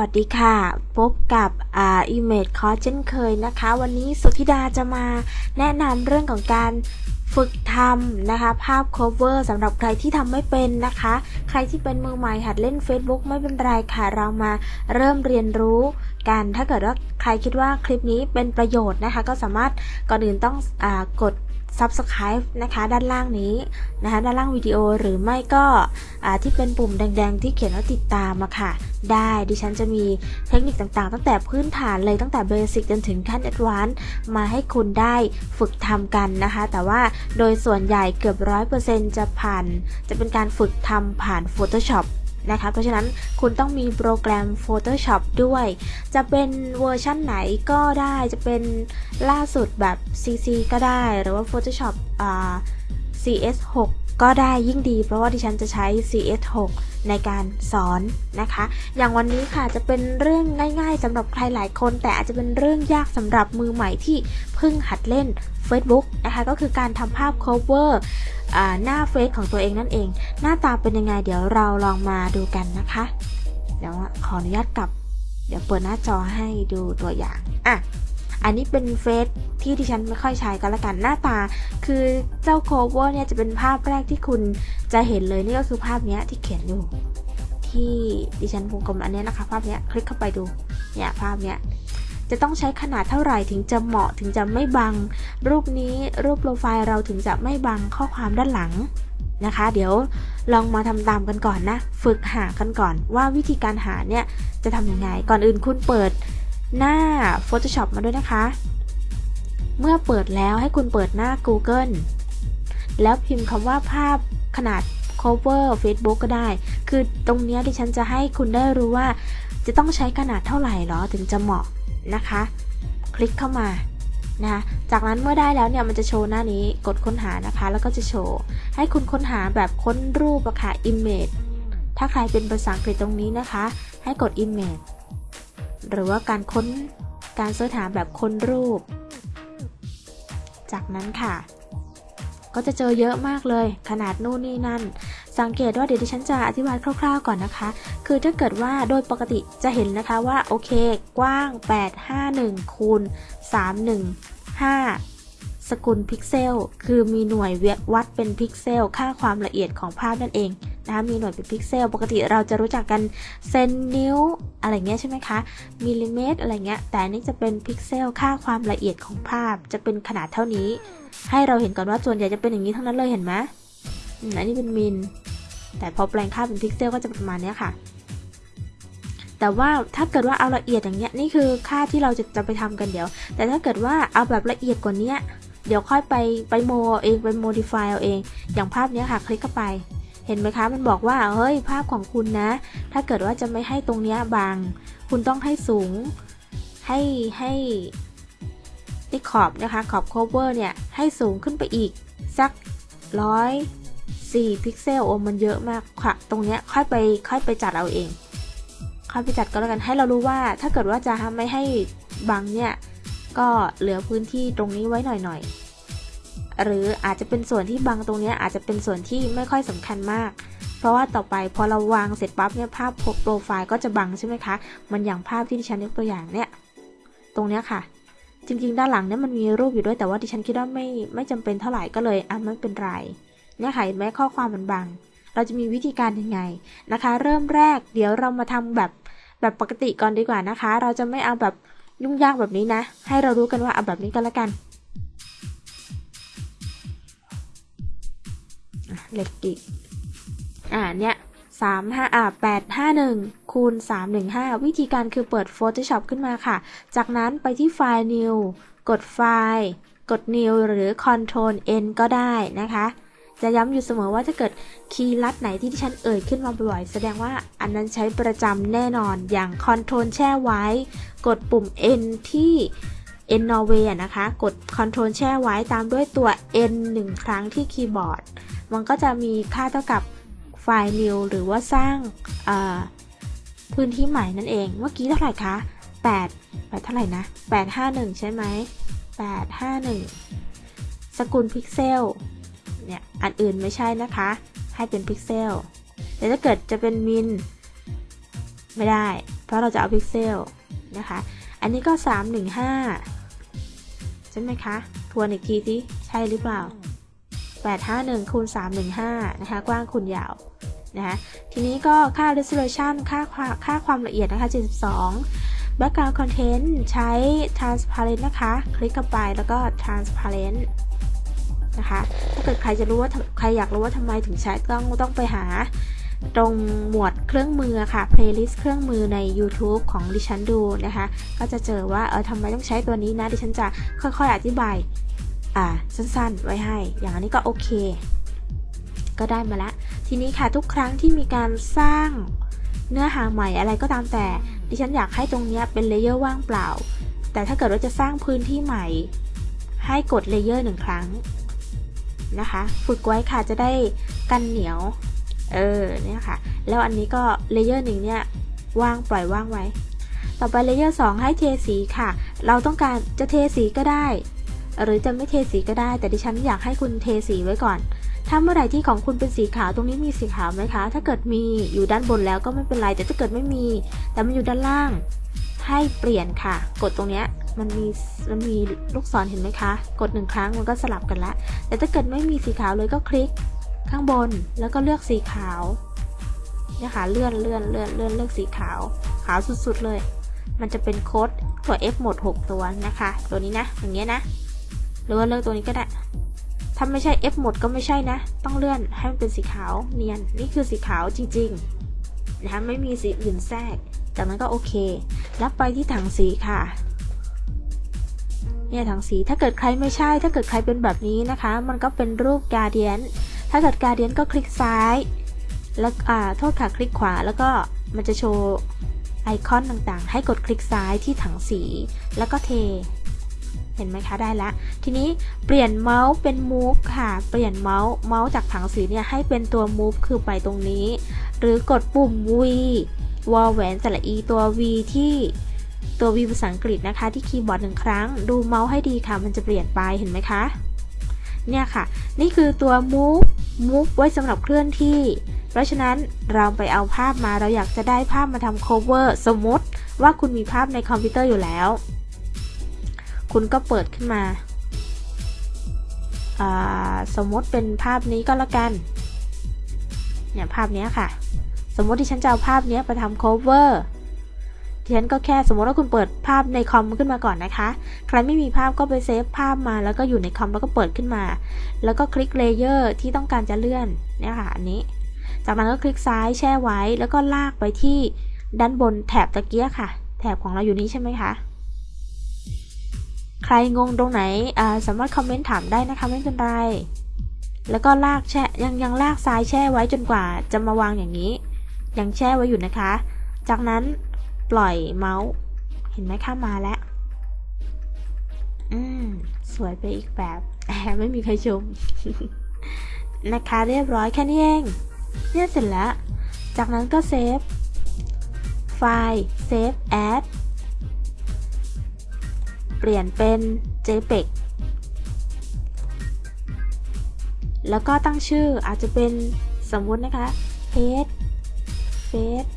วัสดีค่ะ พบกับอ่า Image Course เช่นเคยนะคะ วันนี้สุธิดาจะมาแนะนำเรื่องของการฝึกทำนะคะ ภาพ cover สำหรับใครที่ทำไม่เป็นนะคะ ใครที่เป็นมือใหม่หัดเล่น Facebook ไม่เป็นไรค่ะ เรามาเริ่มเรียนรู้กัน ถ้าเกิดว่าใครคิดว่าคลิปนี้เป็นประโยชน์นะคะ ก็สามารถก่อนอื่นต้องอากด Subscribe นะคะด้านล่างนี้นะคะด้านล่างวิดีโอหรือไม่ก็ที่เป็นปุ่มแดงๆ ที่เขียนว่าติดตามมาค่ะ ได้ดิฉันจะมีเทคนิคต่างๆ ตั้งแต่พื้นฐานเลยตั้งแต่ basic จนถึงขั้น advance มาให้คุณได้ฝึกทำกันนะคะ แต่ว่าโดยส่วนใหญ่เกือบร้อยเปอร์เซ็นต์จะผ่าน จะเป็นการฝึกทำผ่าน Photoshop นะคะเพราะฉะนั้นคุณต้องมีโปรแกรม Photoshop ด้วย จะเป็นเวอร์ชั่นไหนก็ได้จะเป็นล่าสุดแบบ CC ก็ได้ หรือว่า Photoshop อ่า CS6 ก็ได้ยิ่งดีเพราะว่าดิฉันจะใช้ CS6 ในการสอนนะคะ อย่างวันนี้ค่ะจะเป็นเรื่องง่ายๆสำหรับใครหลายคน แต่อาจจะเป็นเรื่องยากสำหรับมือใหม่ที่เพิ่งหัดเล่น Facebook นะคะก็คือการทำภาพ cover หน้าเฟซของตัวเองนั่นเอง หน้าตาเป็นยังไงเดี๋ยวเราลองมาดูกันนะคะ เดี๋ยวขออนุญาตกลับ เดี๋ยวเปิดหน้าจอให้ดูตัวอย่างอะ อันนี้เป็นเฟซที่ดิฉันไม่ค่อยใช้ก็แล้วกันหน้าตา คือเจ้าโคเวอร์เนี่ยจะเป็นภาพแรกที่คุณจะเห็นเลยนี่ก็คือภาพนี้ที่เขียนอยู่ ที่ดิฉันวงกลมอันนี้นะคะ ภาพนี้คลิกเข้าไปดูเนี่ยภาพเนี้ยจะต้องใช้ขนาดเท่าไหร่ถึงจะเหมาะถึงจะไม่บัง รูปนี้รูปโปรไฟล์เราถึงจะไม่บังข้อความด้านหลังนะคะ เดี๋ยวลองมาทำตามกันก่อนนะ ฝึกหากันก่อนว่าวิธีการหาเนี่ยจะทำยังไงก่อนอื่นคุณเปิด หน้า Photoshop มาด้วยนะคะ เมื่อเปิดแล้วให้คุณเปิดหน้า Google แล้วพิมพ์คำว่าภาพขนาด cover Facebook ก็ได้ คือตรงนี้ที่ฉันจะให้คุณได้รู้ว่า จะต้องใช้ขนาดเท่าไหร่หรอถึงจะเหมาะนะคะ คลิกเข้ามานะคะจากนั้นเมื่อได้แล้วเนี่ยมันจะโชว์หน้านี้กดค้นหานะคะ แล้วก็จะโชว์ ให้คุณค้นหาแบบค้นรูปอะค่ะ image ถ้าใครเป็นภาษาอังกฤษตรงนี้นะคะ ให้กด image หรือว่าการค้นการเสิร์ชหาแบบค้นรูป จากนั้นค่ะ ก็จะเจอเยอะมากเลย ขนาดนู่นนี่นั่น สังเกตว่าเดี๋ยวดิฉันจะอธิบายคร่าวๆ ก่อนนะคะ คือถ้าเกิดว่าโดยปกติจะเห็นนะคะว่าโอเค กว้าง 851คูณ315สกุลพิกเซล คือมีหน่วยวัดเป็นพิกเซล ค่าความละเอียดของภาพนั่นเอง นะคะมีหน่วยเป็นพิกเซล ปกติเราจะรู้จักกันเซนนิ้วอะไรเงี้ยใช่ไหมคะมิลลิเมตรอะไรเงี้ยแต่นี่จะเป็นพิกเซลค่าความละเอียดของภาพจะเป็นขนาดเท่านี้ ให้เราเห็นก่อนว่าส่วนใหญ่จะเป็นอย่างนี้ทั้งนั้นเลยเห็นไหมอันนี้เป็นมิลแต่พอแปลงค่าเป็นพิกเซลก็จะประมาณนี้ค่ะ แต่ว่าถ้าเกิดว่าเอาละเอียดอย่างเงี้ยนี่คือค่าที่เราจะจะไปทำกันเดี๋ยว แต่ถ้าเกิดว่าเอาแบบละเอียดกว่านี้เดี๋ยวค่อยไปไปโมเองไปโมดิฟายเอาเอง อย่างภาพนี้ค่ะ คลิกเข้าไป เห็นไหมคะ มันบอกว่า เฮ้ย ภาพของคุณนะ ถ้าเกิดว่าจะไม่ให้ตรงนี้บาง คุณต้องให้สูง ให้ ให้ที่ขอบนะคะ ขอบ cover เนี่ย ให้สูงขึ้นไปอีก สักร้อย4พิกเซล โอมันเยอะมากค่ะ ตรงเนี้ยค่อยไป ค่อยไปจัดเอาเอง ค่อยไปจัดก็แล้วกัน ให้เรารู้ว่า ถ้าเกิดว่าจะไม่ให้บังเนี่ย ก็เหลือพื้นที่ตรงนี้ไว้หน่อยๆ หรืออาจจะเป็นส่วนที่บังตรงนี้อาจจะเป็นส่วนที่ไม่ค่อยสำคัญมาก เพราะว่าต่อไปพอเราวางเสร็จปั๊บเนี่ยภาพโปรไฟล์ก็จะบังใช่ไหมคะ มันอย่างภาพที่ดิฉันยกตัวอย่างเนี่ยตรงเนี้ยค่ะ จริงๆ ด้านหลังเนี่ยมันมีรูปอยู่ด้วยแต่ว่าดิฉันคิดว่าไม่ไม่จำเป็นเท่าไหร่ก็เลยอะไม่เป็นไรเนี่ยค่ะแม้ข้อความมันบัง เราจะมีวิธีการยังไงนะคะ เริ่มแรกเดี๋ยวเรามาทำแบบแบบปกติก่อนดีกว่านะคะ เราจะไม่เอาแบบยุ่งยากแบบนี้นะ ให้เรารู้กันว่าเอาแบบนี้ก็แล้วกัน เล็กอีกอ่าเนี่ยสามห้าอ่าแปดห้าหนึ่งคูณสามหนึ่งห้าวิธีการคือเปิด Photoshop ขึ้นมาค่ะ จากนั้นไปที่ไฟล์ New กดไฟล์ กด New หรือ Ctrl N ก็ได้นะคะจะย้ำอยู่เสมอว่าถ้าเกิดคีย์ลัดไหนที่ที่ฉันเอ่ยขึ้นมาบ่อยๆ แสดงว่าอันนั้นใช้ประจำแน่นอน อย่างคอนโทรลแช่ไว้ กดปุ่ม N ที่ N Norway นะคะ กด Ctrl แช่ไว้ตามด้วยตัว N 1 ครั้งที่คีย์บอร์ด มันก็จะมีค่าเท่ากับไฟล์ new หรือว่าสร้างพื้นที่ใหม่นั่นเอง เมื่อกี้เท่าไหร่คะ 8 8 เท่าไหร่นะ 851 ใช่ไหม 851 สกุลพิกเซล เนี่ย อันอื่นไม่ใช่นะคะ ให้เป็นพิกเซล แต่ถ้าเกิดจะเป็นมิลไม่ได้ เพราะเราจะเอาพิกเซลนะคะ อันนี้ก็ 315 ใช่ไหมคะ ทวนอีกทีสิ ใช่หรือเปล่า 851คูณ315 นะคะ กว้างคูณยาวนะคะทีนี้ก็ค่า resolution ค่าค่าความละเอียดนะคะ 72 background content ใช้ transparent นะคะ คลิกเข้าไปแล้วก็ transparent นะคะ ถ้าเกิดใครจะรู้ว่าใครอยากรู้ว่าทำไมถึงใช้ต้องต้องไปหาตรงหมวดเครื่องมือค่ะ playlist เครื่องมือใน YouTube ของดิฉันดูนะคะ ก็จะเจอว่าเออทำไมต้องใช้ตัวนี้นะ ดิฉันจะค่อยๆ อธิบาย อ่าสั้นๆ ไว้ให้ อย่างนี้ก็โอเค ก็ได้มาแล้วทีนี้ค่ะทุกครั้งที่มีการสร้างเนื้อหาใหม่อะไรก็ตามแต่ ดิฉันอยากให้ตรงนี้เป็น layer ว่างเปล่า แต่ถ้าเกิดว่าจะสร้างพื้นที่ใหม่ ให้กด layer หนึ่งครั้งนะคะ ฝึกไว้ค่ะจะได้กันเหนียว เออ เนี่ยค่ะ แล้วอันนี้ก็ layer หนึ่งเนี่ยว่างปล่อยว่างไว้ ต่อไป layer 2ให้เทสีค่ะ เราต้องการจะเทสีก็ได้ หรือจะไม่เทสีก็ได้ แต่ดิฉันอยากให้คุณเทสีไว้ก่อน ถ้าเมื่อไหร่ที่ของคุณเป็นสีขาวตรงนี้มีสีขาวไหมคะ ถ้าเกิดมีอยู่ด้านบนแล้วก็ไม่เป็นไร แต่ถ้าเกิดไม่มี แต่มันอยู่ด้านล่าง ให้เปลี่ยนค่ะ กดตรงเนี้ยมันมีมันมีลูกศรเห็นไหมคะ กดหนึ่งครั้งมันก็สลับกันละแต่ถ้าเกิดไม่มีสีขาวเลยก็คลิก ข้างบนแล้วก็เลือกสีขาวเนี่ยค่ะเลื่อนเลื่อนเลื่อนเลื่อนเลือกสีขาว ขาวสุดๆเลย มันจะเป็นโค้ดตัว F หมด 6 ตัวนะคะ ตัวนี้นะอย่างเงี้ยนะ หรือว่าเลือกตัวนี้ก็ได้ ถ้าไม่ใช่ F หมดก็ไม่ใช่นะ ต้องเลื่อนให้มันเป็นสีขาวเนียน นี่คือสีขาวจริงๆนะคะไม่มีสีอื่นแทรก จากนั้นก็โอเคแล้วไปที่ถังสีค่ะ เนี่ยถังสี ถ้าเกิดใครไม่ใช่ ถ้าเกิดใครเป็นแบบนี้นะคะ มันก็เป็นรูปกาเดียน ถ้าเกิดการเดียนก็คลิกซ้าย แล้วอ่า โทษค่ะ คลิกขวา แล้วก็มันจะโชว์ไอคอนต่างๆ ให้กดคลิกซ้ายที่ถังสี แล้วก็เท เห็นไหมคะได้ละ ทีนี้เปลี่ยนเมาส์เป็น move ค่ะ เปลี่ยนเมาส์เมาส์จากถังสีเนี่ยให้เป็นตัว move คือไปตรงนี้ หรือกดปุ่ม V วอลแหวนสระอีตัว V ที่ตัว V ภาษาอังกฤษนะคะที่คีย์บอร์ดหนึ่งครั้ง ดูเมาส์ให้ดีค่ะ มันจะเปลี่ยนไปเห็นไหมคะ เนี่ยค่ะ นี่คือตัว move move ไว้สำหรับเคลื่อนที่ เพราะฉะนั้นเราไปเอาภาพมาเราอยากจะได้ภาพมาทำ cover สมมติว่าคุณมีภาพในคอมพิวเตอร์อยู่แล้ว คุณก็เปิดขึ้นมา สมมติเป็นภาพนี้ก็แล้วกัน เนี่ยภาพนี้ค่ะ สมมติที่ฉันจะเอาภาพนี้ไปทำ cover ดิฉันก็แค่สมมติว่าคุณเปิดภาพในคอมขึ้นมาก่อนนะคะ ใครไม่มีภาพก็ไปเซฟภาพมาแล้วก็อยู่ในคอมแล้วก็เปิดขึ้นมา แล้วก็คลิก layer ที่ต้องการจะเลื่อนเนี่ยค่ะอันนี้ จากนั้นก็คลิกซ้ายแช่ไว้ แล้วก็ลากไปที่ด้านบนแถบตะกี้ค่ะ แถบของเราอยู่นี้ใช่ไหมคะ ใครงงตรงไหนสามารถคอมเมนต์ถามได้นะคะไม่เป็นไร แล้วก็ลากแช่ยังยังลากซ้ายแช่ไว้จนกว่าจะมาวางอย่างนี้ ยังแช่ไว้อยู่นะคะ จากนั้นปล่อยเมาส์ เห็นไหมเข้ามาแล้ว อืม สวยไปอีกแบบแอบไม่มีใครชม นะคะเรียบร้อยแค่นี้เอง เนี่ยเสร็จแล้ว จากนั้นก็เซฟไฟล์ save as เปลี่ยนเป็น JPEG แล้วก็ตั้งชื่ออาจจะเป็นสมมุตินะคะ page face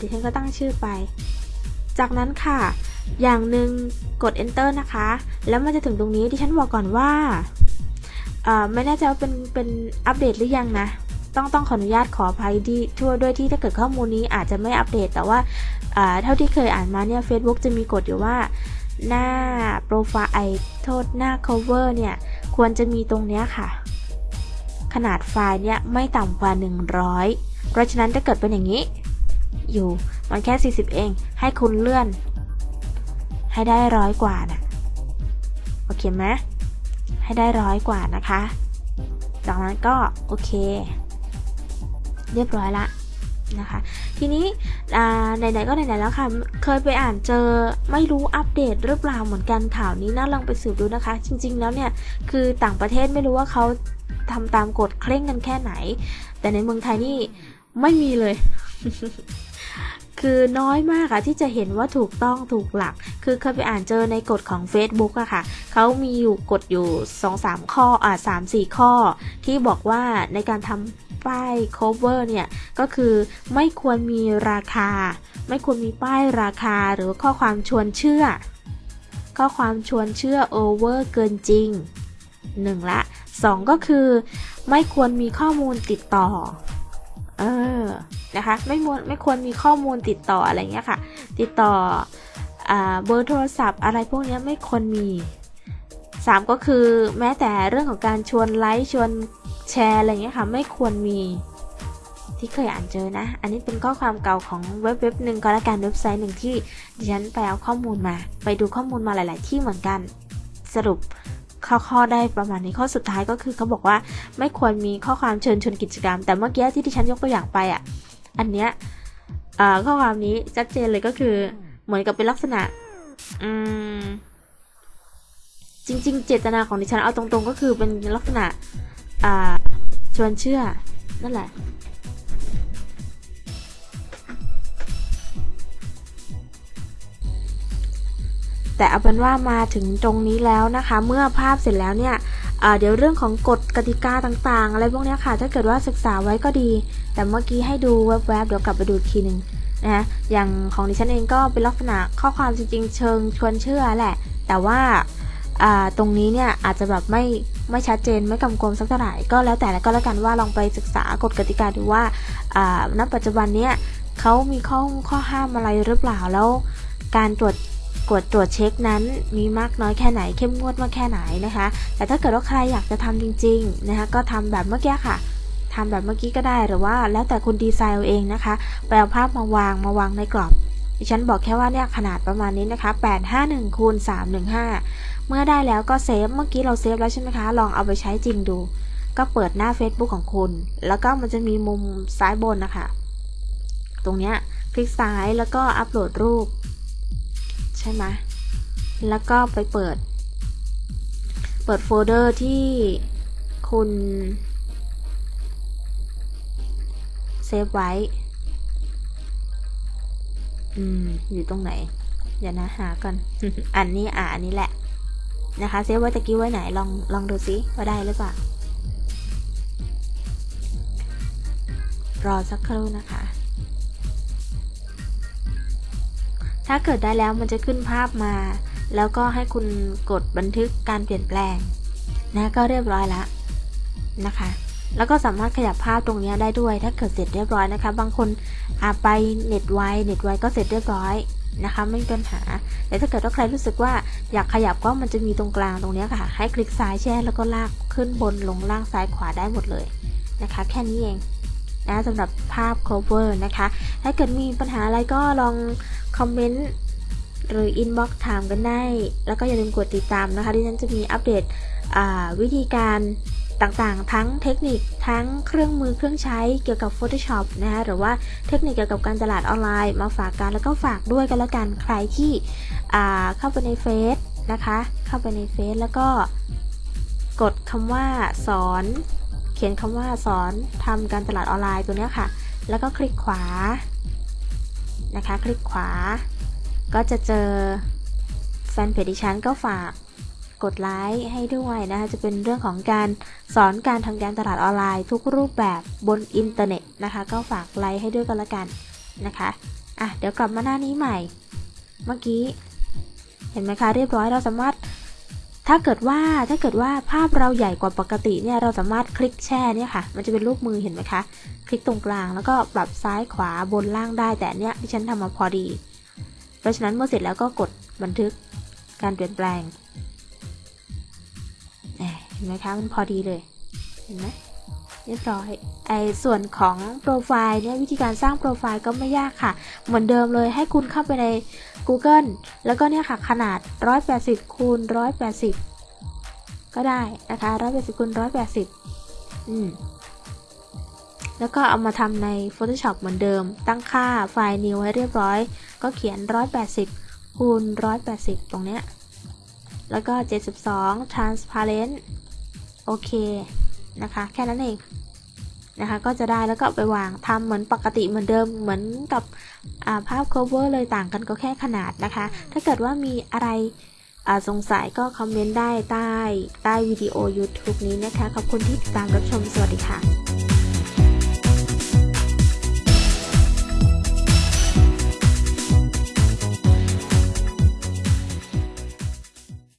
ดิฉันก็ตั้งชื่อไป จากนั้นค่ะ อย่างหนึ่งกด enter นะคะ แล้วมันจะถึงตรงนี้ดิฉันบอกก่อนว่า ไม่แน่ใจว่าเป็นเป็นอัปเดตหรือยังนะ ต้องต้องขออนุญาตขออภัยดีทั่วด้วยที่ถ้าเกิดข้อมูลนี้อาจจะไม่อัปเดต แต่ว่าเท่าที่เคยอ่านมาเนี่ย Facebook จะมีกฎอยู่ว่าหน้าโปรไฟล์ไอโทษหน้า cover เนี่ย ควรจะมีตรงเนี้ยค่ะ ขนาดไฟล์เนี่ย ไม่ต่ำกว่า 100 เพราะฉะนั้นถ้าเกิดเป็นอย่างนี้ อยู่มันแค่ 40 เอง ให้คุณเลื่อน ให้ได้ร้อยกว่านะโอเคไหมให้ได้ร้อยกว่านะคะ จากนั้นก็ โอเค เรียบร้อยละนะคะ ทีนี้ไหนๆก็ไหนๆแล้วค่ะ เคยไปอ่านเจอไม่รู้อัปเดตหรือเปล่าเหมือนกันข่าวนี้น่าลองไปสืบดูนะคะ จริง ๆ แล้วเนี่ยคือต่างประเทศไม่รู้ว่าเขาทำตามกฎเคร่งกันแค่ไหน แต่ในเมืองไทยนี่ไม่มีเลย คือน้อยมากอะที่จะเห็นว่าถูกต้องถูกหลัก คือเคยไปอ่านเจอในกฎของ Facebook อะค่ะ เขามีอยู่กฎอยู่ 2-3 ข้ออ่า3-4 ข้อ ที่บอกว่าในการทำ ป้าย cover เนี่ย ก็คือไม่ควรมีราคา ไม่ควรมีป้ายราคาหรือข้อความชวนเชื่อ ข้อความชวนเชื่อ over เกินจริง 1 ละ 2 ก็คือ ไม่ควรมีข้อมูลติดต่อ เออ นะคะ ไม่ควรไม่ควรมีข้อมูลติดต่ออะไรเงี้ยค่ะ ติดต่อเบอร์โทรศัพท์อะไรพวกนี้ไม่ควรมี3ก็คือแม้แต่เรื่องของการชวนไลค์ชวน แชร์อะไรเงี้ยค่ะไม่ควรมีที่เคยอ่านเจอนะ อันนี้เป็นข้อความเก่าของเว็บเว็บหนึ่งก็แล้วกันเว็บไซต์หนึ่งที่ดิฉันไปเอาข้อมูลมา ไปดูข้อมูลมาหลาย ๆ ที่เหมือนกัน สรุปข้อได้ประมาณนี้ข้อสุดท้ายก็คือเขาบอกว่าไม่ควรมีข้อความเชิญชวนกิจกรรม แต่เมื่อกี้ที่ดิฉันยกตัวอย่างไปอะ อันเนี้ยข้อความนี้ชัดเจนเลยก็คือเหมือนกับเป็นลักษณะอืมจริง ๆ เจตนาของดิฉันเอาตรง ๆ ก็คือเป็นลักษณะ อ่า ชวนเชื่อ นั่นแหละ แต่เอาเป็นว่ามาถึงตรงนี้แล้วนะคะ เมื่อภาพเสร็จแล้วเนี่ยเดี๋ยวเรื่องของกฎกติกาต่างๆ อะไรพวกนี้ค่ะ ถ้าเกิดว่าศึกษาไว้ก็ดี แต่เมื่อกี้ให้ดูแวบๆ เดี๋ยวกลับไปดูทีหนึ่งนะอย่างของดิฉันเองก็เป็นลักษณะข้อความจริงๆ เชิงชวนเชื่อแหละ แต่ว่า ตรงนี้เนี่ยอาจจะแบบไม่ไม่ชัดเจนไม่กำกวมสักเท่าไหร่ก็แล้วแต่แล้วก็แล้วกันว่าลองไปศึกษากฎกติกาดูว่าณปัจจุบันเนี้ยเขามีข้อข้อห้ามอะไรหรือเปล่าแล้ว การตรวจกดตรวจเช็คนั้นมีมากน้อยแค่ไหนเข้มงวดมากแค่ไหนนะคะ แต่ถ้าเกิดว่าใครอยากจะทำจริงๆนะคะก็ทำแบบเมื่อกี้ค่ะทำแบบเมื่อกี้ก็ได้หรือว่าแล้วแต่คุณดีไซน์เองนะคะไปเอาภาพมาวางมาวางในกรอบดิฉันบอกแค่ว่าเนี่ยขนาดประมาณนี้นะคะ 851คูณ315 เมื่อได้แล้วก็เซฟ เมื่อกี้เราเซฟแล้วใช่ไหมคะ ลองเอาไปใช้จริงดู ก็เปิดหน้า Facebook ของคุณ แล้วก็มันจะมีมุมซ้ายบนนะคะ ตรงเนี้ยคลิกซ้ายแล้วก็อัปโหลดรูป ใช่ไหมแล้วก็ไปเปิด เปิดโฟลเดอร์ที่คุณเซฟไว้ อืม อยู่ตรงไหน เดี๋ยวนะหาก่อน อันนี้อ่าอันนี้แหละ นะคะเซฟไว้ตะกี้ไว้ไหนลองลองดูซิว่าได้หรือเปล่ารอสักครู่นะคะ ถ้าเกิดได้แล้วมันจะขึ้นภาพมา แล้วก็ให้คุณกดบันทึกการเปลี่ยนแปลงนะก็เรียบร้อยล้วนะคะ แล้วก็สามารถขยับภาพตรงนี้ได้ด้วย ถ้าเกิดเสร็จเรียบร้อยนะคะ บางคนอาไปเน็ตไวเน็ตไวก็เสร็จเรียบร้อย นะคะไม่มีปัญหา แต่ถ้าเกิดว่าใครรู้สึกว่าอยากขยับก็มันจะมีตรงกลางตรงนี้ค่ะ ให้คลิกซ้ายแช่แล้วก็ลากขึ้นบนลงล่างซ้ายขวาได้หมดเลยนะคะ แค่นี้เองนะสำหรับภาพ cover นะคะ ถ้าเกิดมีปัญหาอะไรก็ลองคอมเมนต์หรือ inbox ถามกันได้ แล้วก็อย่าลืมกดติดตามนะคะที่ฉันจะมีอัปเดตวิธีการ ต่างๆ ทั้งเทคนิคทั้งเครื่องมือเครื่องใช้เกี่ยวกับ Photoshop นะคะหรือว่าเทคนิคเกี่ยวกับการตลาดออนไลน์มาฝากกันแล้วก็ฝากด้วยกันแล้วกันใครที่เข้าไปในเฟซนะคะ เข้าไปในเฟซแล้วก็กดคำว่าสอน เขียนคำว่าสอนทำการตลาดออนไลน์ตัวนี้ค่ะ แล้วก็คลิกขวานะคะ คลิกขวา ก็จะเจอแฟนเพจดิฉันก็ฝาก กดไลค์ให้ด้วยนะคะจะเป็นเรื่องของการสอนการทำการตลาดออนไลน์ ทุกรูปแบบบนอินเทอร์เน็ตนะคะ ก็ฝากไลค์ให้ด้วยกันละกันนะคะอะเดี๋ยวกลับมาหน้านี้ใหม่ เมื่อกี้ เห็นไหมคะเรียบร้อยเราสามารถถ้าเกิดว่าถ้าเกิดว่าภาพเราใหญ่กว่าปกติเนี่ยเราสามารถคลิกแช่เนี่ยค่ะ มันจะเป็นรูปมือเห็นไหมคะ คลิกตรงกลางแล้วก็ปรับซ้ายขวาบนล่างได้แต่เนี้ยที่ฉันทำมาพอดี เพราะฉะนั้นเมื่อเสร็จแล้วก็กดบันทึกการเปลี่ยนแปลง เห็นไหมคะมันพอดีเลย เห็นไหมเรียบร้อย ไอ้ส่วนของโปรไฟล์เนี่ยวิธีการสร้างโปรไฟล์ก็ไม่ยากค่ะ เหมือนเดิมเลยให้คุณเข้าไปใน Google แล้วก็เนี่ยค่ะขนาด 180คูณ180 ก็ได้นะคะ 180คูณ180 อืมแล้วก็เอามาทำใน Photoshop เหมือนเดิม ตั้งค่าไฟล์ new ให้เรียบร้อย ก็เขียน 180คูณ180 ตรงเนี้ย แล้วก็ 72 transparent โอเคนะคะ แค่นั้นเองนะคะ ก็จะได้แล้วก็ไปวางทำเหมือนปกติเหมือนเดิมเหมือนกับภาพ cover เลยต่างกันก็แค่ขนาดนะคะ ถ้าเกิดว่ามีอะไรสงสัยก็คอมเมนต์ได้ใต้ใต้วิดีโอ YouTube นี้นะคะ ขอบคุณที่ติดตามรับชม สวัสดีค่ะ